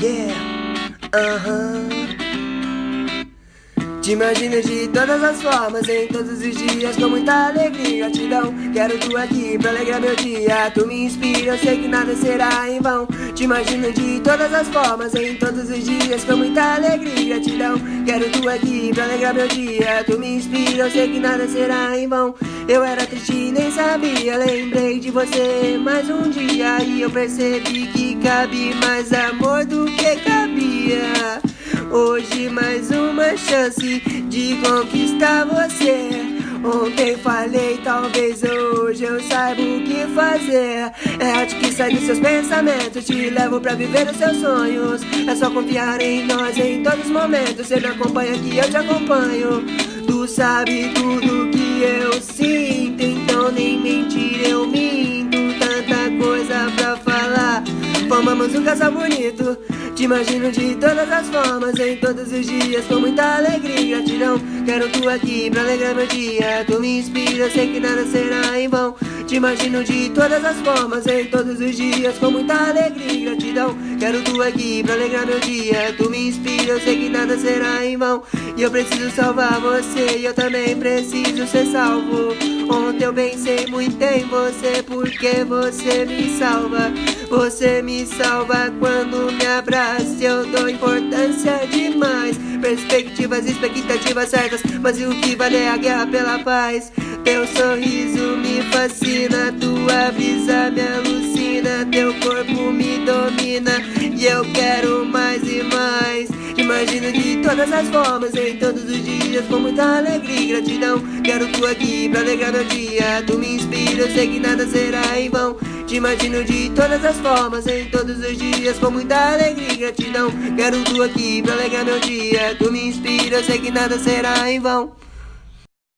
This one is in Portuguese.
yeah, uh huh. Te imagino de todas as formas, em todos os dias, com muita alegria e gratidão. Quero tu aqui pra alegrar meu dia. Tu me inspira, eu sei que nada será em vão. Te imagino de todas as formas, em todos os dias, com muita alegria e gratidão. Quero tu aqui pra alegrar meu dia. Tu me inspira, eu sei que nada será em vão. Eu era triste e nem sabia, lembrei de você mais um dia. E eu percebi que cabe mais amor do de conquistar você. Ontem falei, talvez hoje eu saiba o que fazer. É arte que sai dos seus pensamentos, te levo pra viver os seus sonhos. É só confiar em nós em todos os momentos. Você me acompanha que eu te acompanho. Tu sabe tudo que Formamos um casal bonito. Te imagino de todas as formas, em todos os dias, com muita alegria e gratidão. Quero tu aqui pra alegrar meu dia. Tu me inspira, sei que nada será em vão. Te imagino de todas as formas, em todos os dias, com muita alegria e gratidão. Quero tu aqui pra alegrar meu dia. Tu me inspira, eu sei que nada será em vão. E eu preciso salvar você, e eu também preciso ser salvo. Ontem eu pensei muito em você, porque você me salva. Você me salva quando me abraça. Eu dou importância demais. Perspectivas, expectativas certas. Mas o que vale é a guerra pela paz. Teu sorriso me fascina. Tua brisa me alucina. Teu corpo me domina. E eu quero mais e mais. Imagino de todas as formas, em todos os dias, com muita alegria e gratidão. Quero tu aqui pra alegrar meu dia. Tu me eu sei que nada será em vão. Te imagino de todas as formas, em todos os dias, com muita alegria e gratidão. Quero tu aqui pra alegrar meu dia. Tu me inspira, eu sei que nada será em vão.